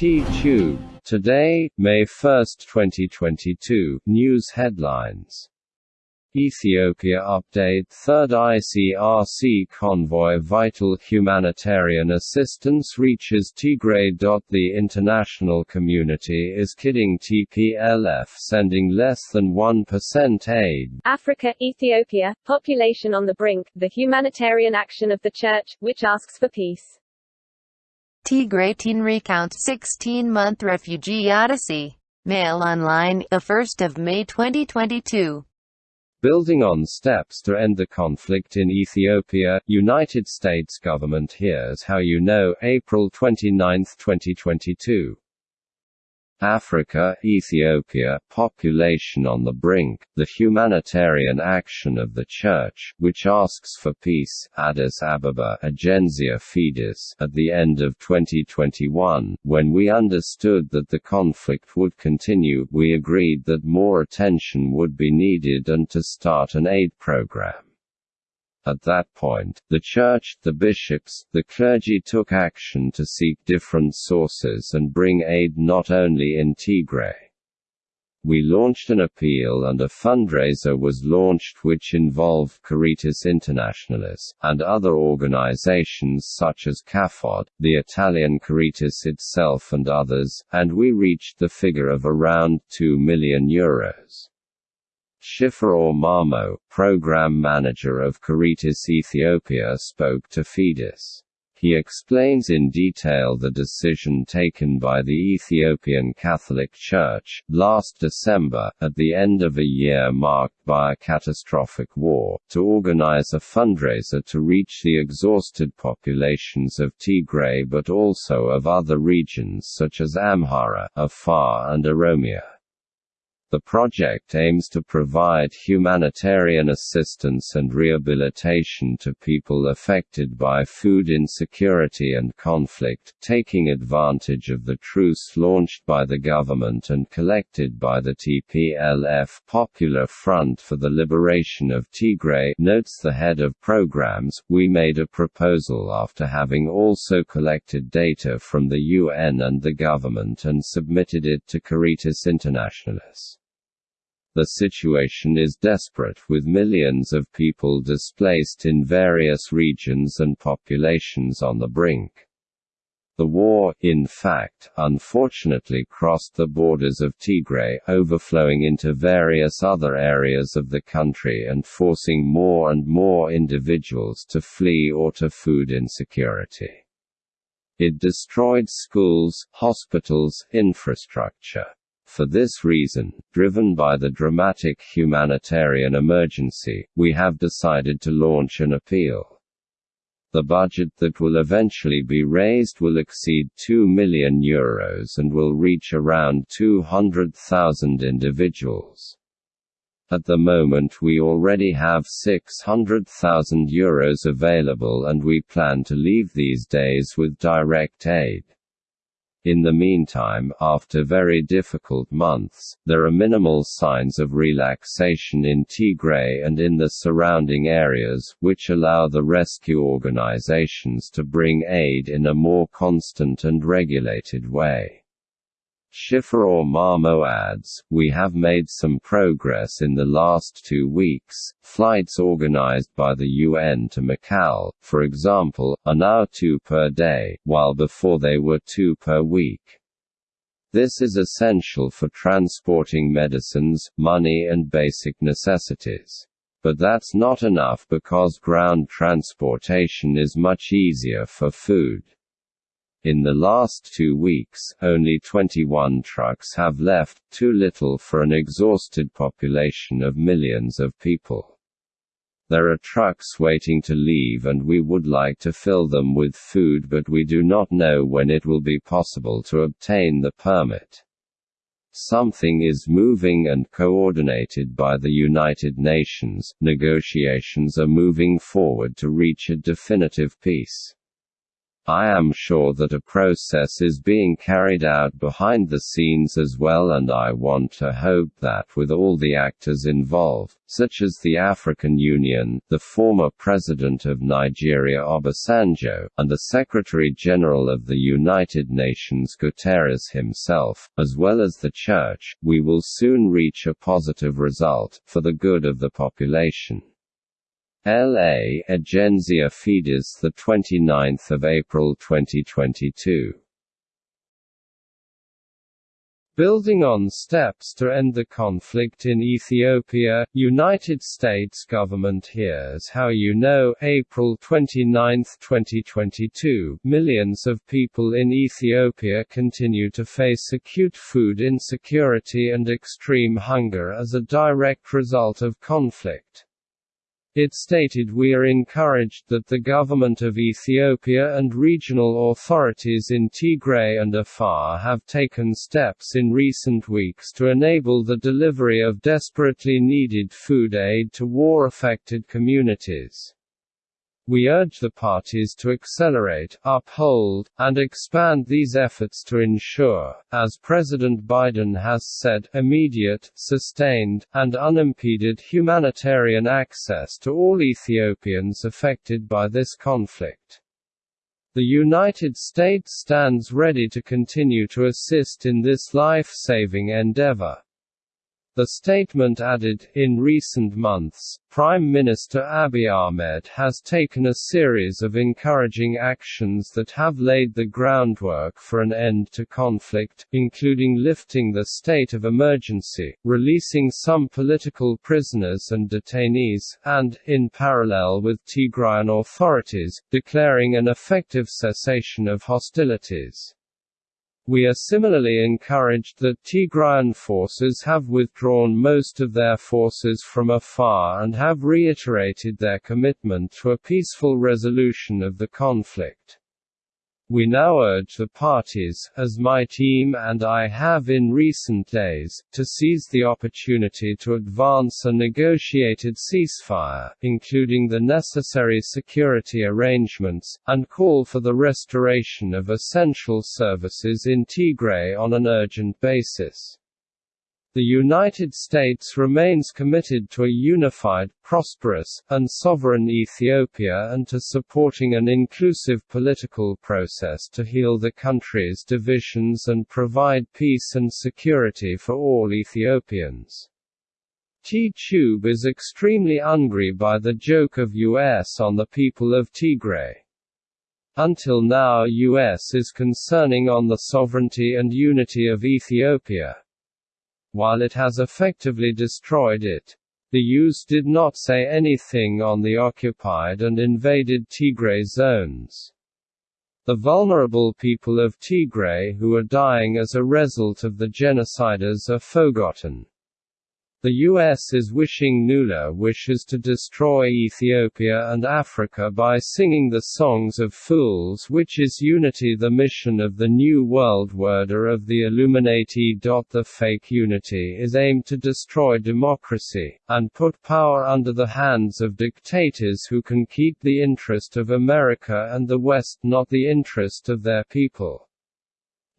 T-Tube. Today, May 1, 2022, News Headlines Ethiopia update Third ICRC convoy Vital humanitarian assistance reaches Tigray. The international community is kidding TPLF sending less than 1% aid. Africa, Ethiopia, population on the brink, the humanitarian action of the Church, which asks for peace. Tigray teen recounts 16-month refugee odyssey. Mail Online, 1 May 2022. Building on steps to end the conflict in Ethiopia, United States government hears how you know, April 29, 2022. Africa, Ethiopia, population on the brink, the humanitarian action of the Church, which asks for peace, Addis Ababa Agenzia Fides, at the end of 2021, when we understood that the conflict would continue, we agreed that more attention would be needed and to start an aid program. At that point, the church, the bishops, the clergy took action to seek different sources and bring aid not only in Tigray. We launched an appeal and a fundraiser was launched which involved Caritas Internationalis, and other organizations such as CAFOD, the Italian Caritas itself and others, and we reached the figure of around 2 million euros. Shiferaw Mamo, program manager of Caritas Ethiopia spoke to Fides. He explains in detail the decision taken by the Ethiopian Catholic Church, last December, at the end of a year marked by a catastrophic war, to organize a fundraiser to reach the exhausted populations of Tigray but also of other regions such as Amhara, Afar and Oromia. The project aims to provide humanitarian assistance and rehabilitation to people affected by food insecurity and conflict, taking advantage of the truce launched by the government and collected by the TPLF Popular Front for the Liberation of Tigray notes the head of programs, we made a proposal after having also collected data from the UN and the government and submitted it to Caritas Internationalis. The situation is desperate with millions of people displaced in various regions and populations on the brink. The war, in fact, unfortunately crossed the borders of Tigray, overflowing into various other areas of the country and forcing more and more individuals to flee or to food insecurity. It destroyed schools, hospitals, infrastructure. For this reason, driven by the dramatic humanitarian emergency, we have decided to launch an appeal. The budget that will eventually be raised will exceed 2 million euros and will reach around 200,000 individuals. At the moment we already have 600,000 euros available and we plan to leave these days with direct aid. In the meantime, after very difficult months, there are minimal signs of relaxation in Tigray and in the surrounding areas, which allow the rescue organizations to bring aid in a more constant and regulated way. Shiferaw Mamo adds, we have made some progress in the last two weeks. Flights organized by the UN to Macau, for example, are now two per day, while before they were two per week. This is essential for transporting medicines, money and basic necessities. But that's not enough because ground transportation is much easier for food. In the last two weeks, only 21 trucks have left, too little for an exhausted population of millions of people. There are trucks waiting to leave and we would like to fill them with food but we do not know when it will be possible to obtain the permit. Something is moving and coordinated by the United Nations, negotiations are moving forward to reach a definitive peace. I am sure that a process is being carried out behind the scenes as well and I want to hope that with all the actors involved, such as the African Union, the former President of Nigeria Obasanjo, and the Secretary-General of the United Nations Guterres himself, as well as the Church, we will soon reach a positive result, for the good of the population. LA Agenzia Fides the 29th of April 2022 Building on steps to end the conflict in Ethiopia, United States government hears how you know April 29, 2022 Millions of people in Ethiopia continue to face acute food insecurity and extreme hunger as a direct result of conflict. It stated we are encouraged that the government of Ethiopia and regional authorities in Tigray and Afar have taken steps in recent weeks to enable the delivery of desperately needed food aid to war-affected communities. We urge the parties to accelerate, uphold, and expand these efforts to ensure, as President Biden has said, immediate, sustained, and unimpeded humanitarian access to all Ethiopians affected by this conflict. The United States stands ready to continue to assist in this life-saving endeavor. The statement added, in recent months, Prime Minister Abiy Ahmed has taken a series of encouraging actions that have laid the groundwork for an end to conflict, including lifting the state of emergency, releasing some political prisoners and detainees, and, in parallel with Tigrayan authorities, declaring an effective cessation of hostilities. We are similarly encouraged that Tigrayan forces have withdrawn most of their forces from Afar and have reiterated their commitment to a peaceful resolution of the conflict. We now urge the parties, as my team and I have in recent days, to seize the opportunity to advance a negotiated ceasefire, including the necessary security arrangements, and call for the restoration of essential services in Tigray on an urgent basis. The United States remains committed to a unified, prosperous, and sovereign Ethiopia and to supporting an inclusive political process to heal the country's divisions and provide peace and security for all Ethiopians. T-Tube is extremely angry by the joke of US on the people of Tigray. Until now US is concerning on the sovereignty and unity of Ethiopia while it has effectively destroyed it. The US did not say anything on the occupied and invaded Tigray zones. The vulnerable people of Tigray who are dying as a result of the genociders are forgotten. The US is wishing Nula wishes to destroy Ethiopia and Africa by singing the Songs of Fools which is unity the mission of the New World Order of the Illuminati. The fake unity is aimed to destroy democracy, and put power under the hands of dictators who can keep the interest of America and the West not the interest of their people.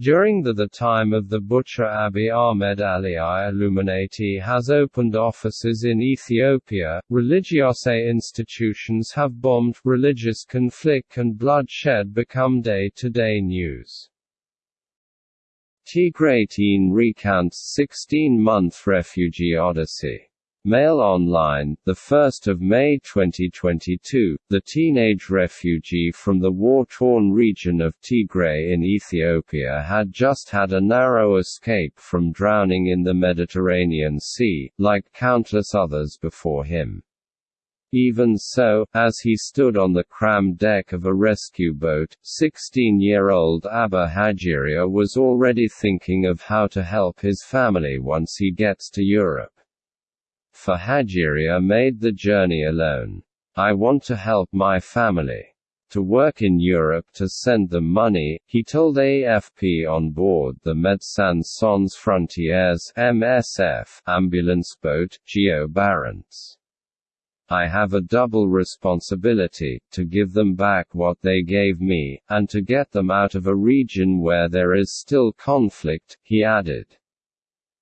During the, the time of the butcher Abiy Ahmed Aliyah Illuminati has opened offices in Ethiopia, religiose institutions have bombed, religious conflict and bloodshed become day-to-day -day news. Tigray teen recounts 16-month refugee odyssey Mail Online, 1 May 2022, the teenage refugee from the war-torn region of Tigray in Ethiopia had just had a narrow escape from drowning in the Mediterranean Sea, like countless others before him. Even so, as he stood on the crammed deck of a rescue boat, 16-year-old Abba Hajiria was already thinking of how to help his family once he gets to Europe. For Hajiria made the journey alone. I want to help my family. To work in Europe to send them money, he told AFP on board the Médecins Sans Frontières MSF ambulance boat, Geo Barents. I have a double responsibility, to give them back what they gave me, and to get them out of a region where there is still conflict, he added.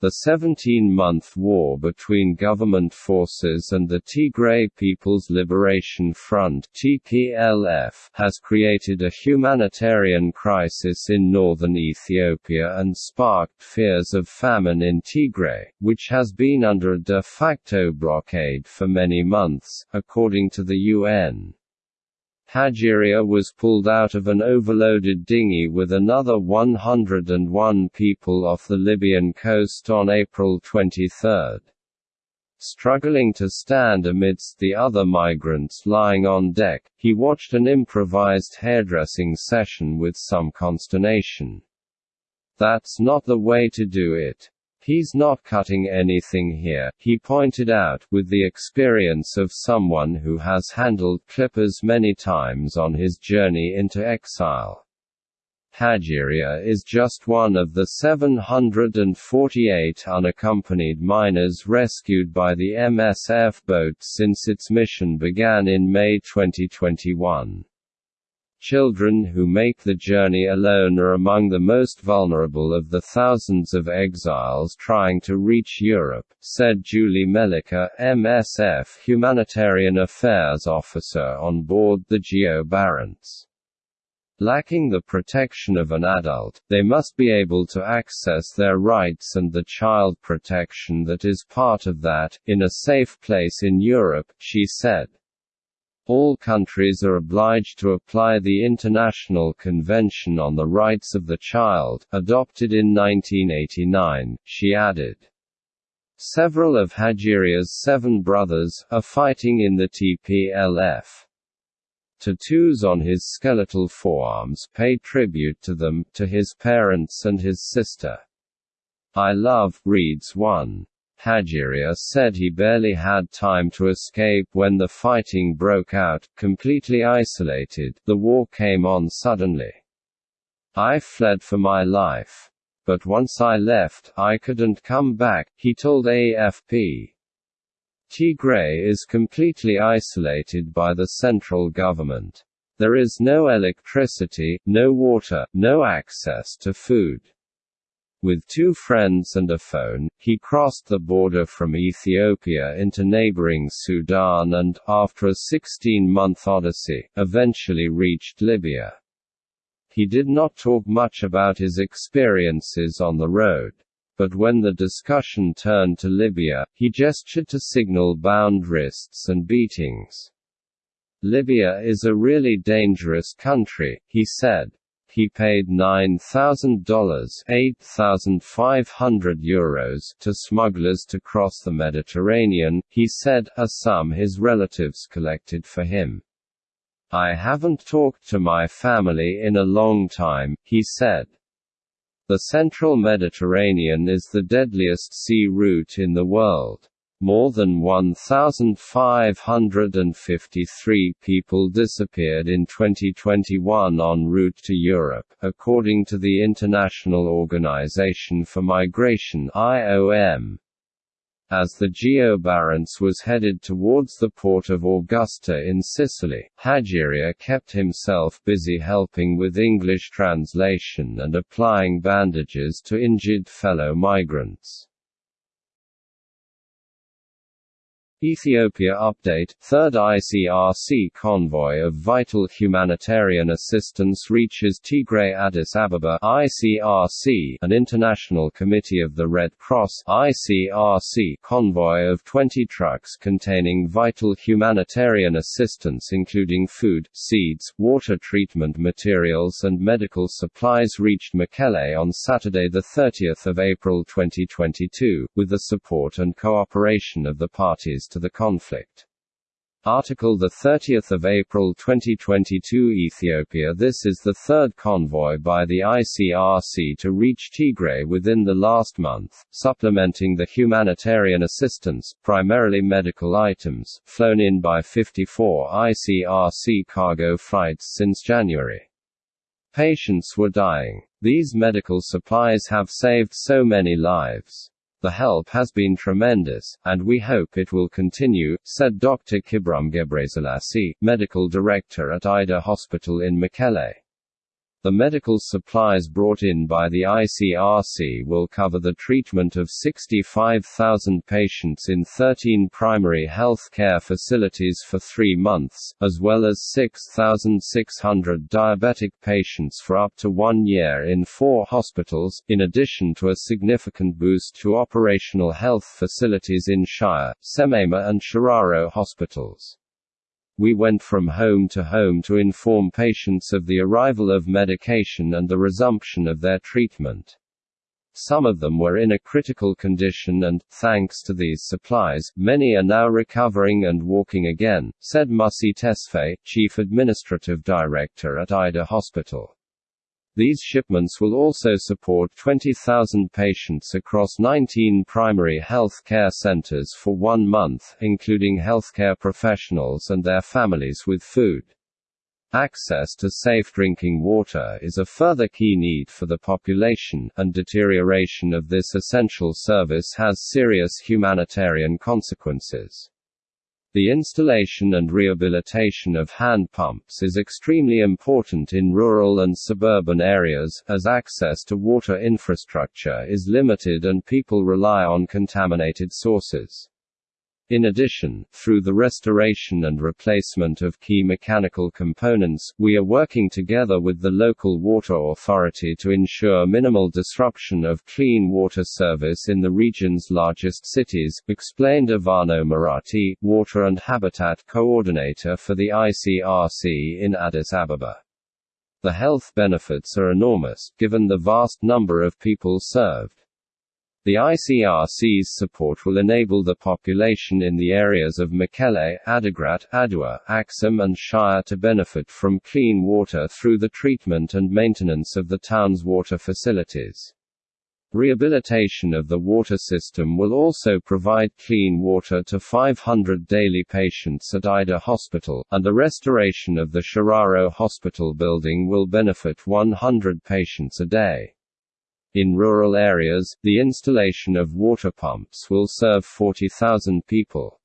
The 17-month war between government forces and the Tigray People's Liberation Front (TPLF) has created a humanitarian crisis in northern Ethiopia and sparked fears of famine in Tigray, which has been under a de facto blockade for many months, according to the UN. Hageria was pulled out of an overloaded dinghy with another 101 people off the Libyan coast on April 23. Struggling to stand amidst the other migrants lying on deck, he watched an improvised hairdressing session with some consternation. That's not the way to do it. He's not cutting anything here, he pointed out, with the experience of someone who has handled clippers many times on his journey into exile. Hageria is just one of the 748 unaccompanied minors rescued by the MSF boat since its mission began in May 2021. Children who make the journey alone are among the most vulnerable of the thousands of exiles trying to reach Europe, said Julie Melichar, MSF Humanitarian Affairs Officer on board the Geo Barents. Lacking the protection of an adult, they must be able to access their rights and the child protection that is part of that, in a safe place in Europe, she said. All countries are obliged to apply the International Convention on the Rights of the Child, adopted in 1989, she added. Several of Hageria's seven brothers, are fighting in the TPLF. Tattoos on his skeletal forearms pay tribute to them, to his parents and his sister. I love, reads one. Hageria said he barely had time to escape when the fighting broke out, completely isolated, the war came on suddenly. I fled for my life. But once I left, I couldn't come back, he told AFP. Tigray is completely isolated by the central government. There is no electricity, no water, no access to food. With two friends and a phone, he crossed the border from Ethiopia into neighboring Sudan and, after a 16-month odyssey, eventually reached Libya. He did not talk much about his experiences on the road. But when the discussion turned to Libya, he gestured to signal bound wrists and beatings. Libya is a really dangerous country, he said. He paid $9,000 8,500 euros to smugglers to cross the Mediterranean, he said, a sum his relatives collected for him. I haven't talked to my family in a long time, he said. The central Mediterranean is the deadliest sea route in the world. More than 1,553 people disappeared in 2021 en route to Europe, according to the International Organization for Migration IOM. As the Geo Barents was headed towards the port of Augusta in Sicily, Hageria kept himself busy helping with English translation and applying bandages to injured fellow migrants. Ethiopia Update Third ICRC convoy of vital humanitarian assistance reaches Tigray Addis Ababa ICRC an International Committee of the Red Cross ICRC convoy of 20 trucks containing vital humanitarian assistance including food, seeds, water treatment materials and medical supplies reached Mekelle on Saturday 30 April 2022, with the support and cooperation of the parties to the conflict. Article 30 April 2022 Ethiopia This is the third convoy by the ICRC to reach Tigray within the last month, supplementing the humanitarian assistance, primarily medical items, flown in by 54 ICRC cargo flights since January. Patients were dying. These medical supplies have saved so many lives. The help has been tremendous, and we hope it will continue, said Dr. Kibrom Gebreselassie, medical director at Ayder Hospital in Mekelle. The medical supplies brought in by the ICRC will cover the treatment of 65,000 patients in 13 primary health care facilities for three months, as well as 6,600 diabetic patients for up to one year in four hospitals, in addition to a significant boost to operational health facilities in Shire, Semema and Shiraro hospitals. We went from home to home to inform patients of the arrival of medication and the resumption of their treatment. Some of them were in a critical condition and, thanks to these supplies, many are now recovering and walking again, said Musi Tesfaye, Chief Administrative Director at Ayder Hospital. These shipments will also support 20,000 patients across 19 primary health care centers for one month, including healthcare professionals and their families with food. Access to safe drinking water is a further key need for the population, and deterioration of this essential service has serious humanitarian consequences. The installation and rehabilitation of hand pumps is extremely important in rural and suburban areas, as access to water infrastructure is limited and people rely on contaminated sources. In addition, through the restoration and replacement of key mechanical components, we are working together with the local water authority to ensure minimal disruption of clean water service in the region's largest cities, explained Ivano Marathi, Water and Habitat Coordinator for the ICRC in Addis Ababa. The health benefits are enormous, given the vast number of people served. The ICRC's support will enable the population in the areas of Mekelle, Adigrat, Adua, Axum and Shire to benefit from clean water through the treatment and maintenance of the town's water facilities. Rehabilitation of the water system will also provide clean water to 500 daily patients at Ayder Hospital, and the restoration of the Shiraro Hospital building will benefit 100 patients a day. In rural areas, the installation of water pumps will serve 40,000 people.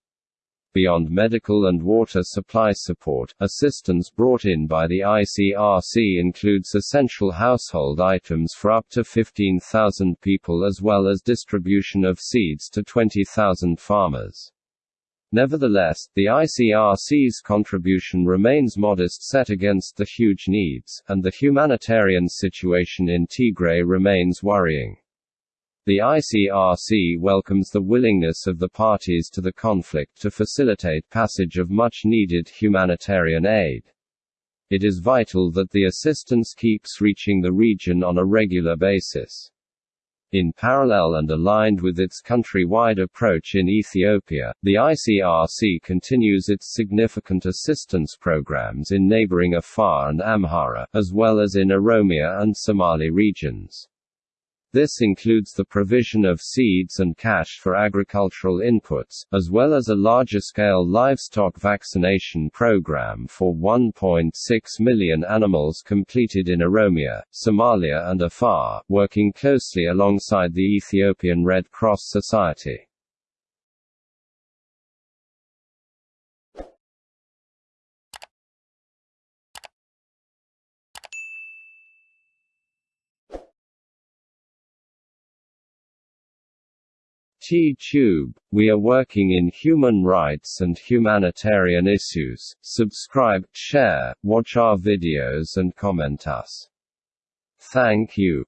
Beyond medical and water supply support, assistance brought in by the ICRC includes essential household items for up to 15,000 people as well as distribution of seeds to 20,000 farmers. Nevertheless, the ICRC's contribution remains modest set against the huge needs, and the humanitarian situation in Tigray remains worrying. The ICRC welcomes the willingness of the parties to the conflict to facilitate passage of much needed humanitarian aid. It is vital that the assistance keeps reaching the region on a regular basis. In parallel and aligned with its country-wide approach in Ethiopia, the ICRC continues its significant assistance programs in neighboring Afar and Amhara, as well as in Oromia and Somali regions. This includes the provision of seeds and cash for agricultural inputs, as well as a larger-scale livestock vaccination program for 1.6 million animals completed in Oromia, Somalia and Afar, working closely alongside the Ethiopian Red Cross Society. T-Tube, we are working in human rights and humanitarian issues. Subscribe, share, watch our videos and comment us. Thank you.